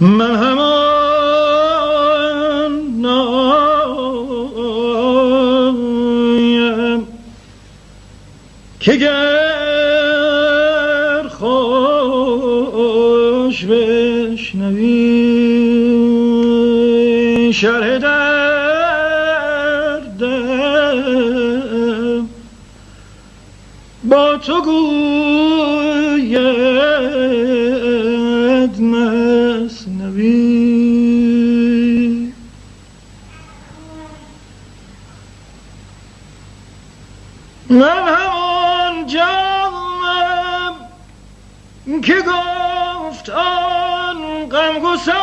من همان نایم. که گر خوش بشنوی شرح دردم با تو گوید من همان جامم که گفت آن غمگسار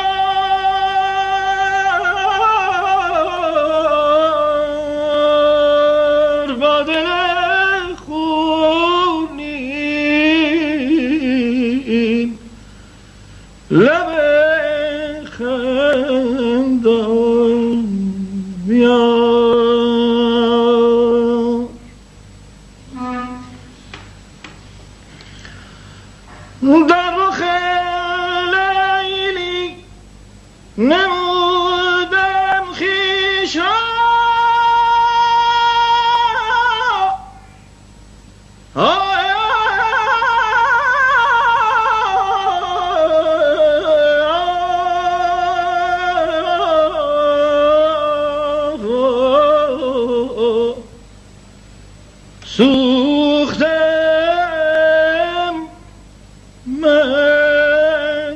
با دل خونین. لب Never سوختم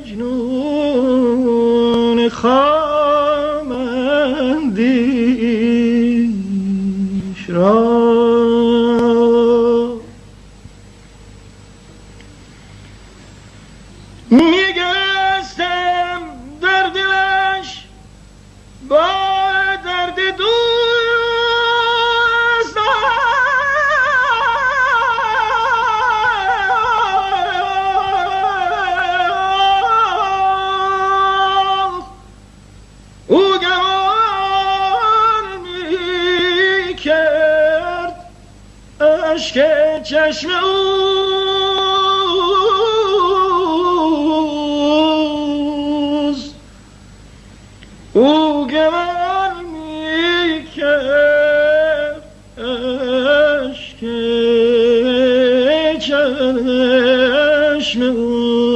مجنون خامندیش اشک چشم اوست او گمان می کرد اشک چشم اوست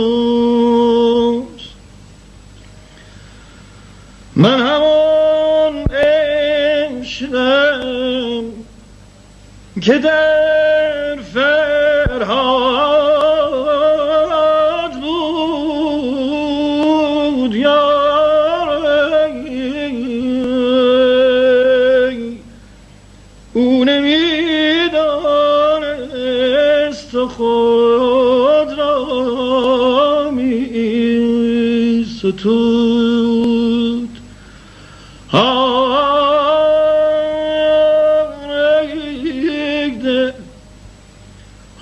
من همون عشقم. که در فرهاد بود یاری او نمی‌دانست خود را می ستود